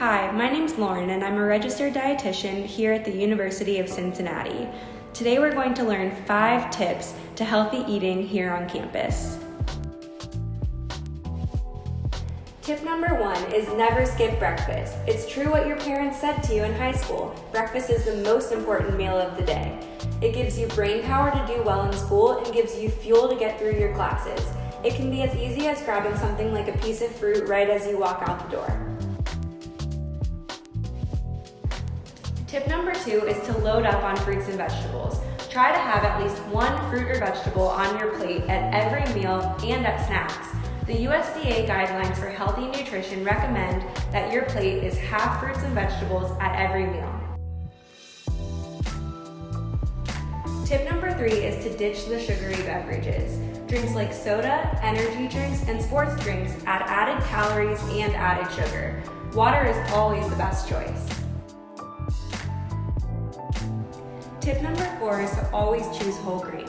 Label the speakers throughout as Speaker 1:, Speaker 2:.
Speaker 1: Hi, my name's Lauren and I'm a registered dietitian here at the University of Cincinnati. Today we're going to learn five tips to healthy eating here on campus. Tip number one is never skip breakfast. It's true what your parents said to you in high school. Breakfast is the most important meal of the day. It gives you brain power to do well in school and gives you fuel to get through your classes. It can be as easy as grabbing something like a piece of fruit right as you walk out the door. Tip number two is to load up on fruits and vegetables. Try to have at least one fruit or vegetable on your plate at every meal and at snacks. The USDA guidelines for healthy nutrition recommend that your plate is half fruits and vegetables at every meal. Tip number three is to ditch the sugary beverages. Drinks like soda, energy drinks, and sports drinks add added calories and added sugar. Water is always the best choice. Tip number four is to always choose whole grain.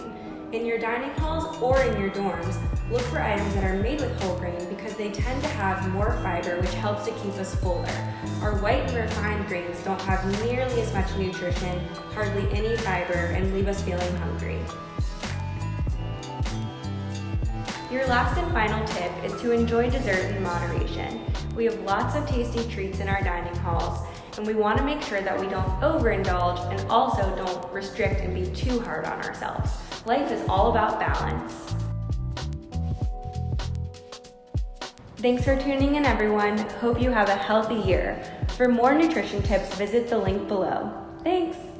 Speaker 1: In your dining halls or in your dorms, look for items that are made with whole grain because they tend to have more fiber which helps to keep us fuller. Our white and refined grains don't have nearly as much nutrition, hardly any fiber, and leave us feeling hungry. Your last and final tip is to enjoy dessert in moderation. We have lots of tasty treats in our dining halls, and we want to make sure that we don't overindulge and also don't restrict and be too hard on ourselves. Life is all about balance. Thanks for tuning in everyone. Hope you have a healthy year. For more nutrition tips, visit the link below. Thanks!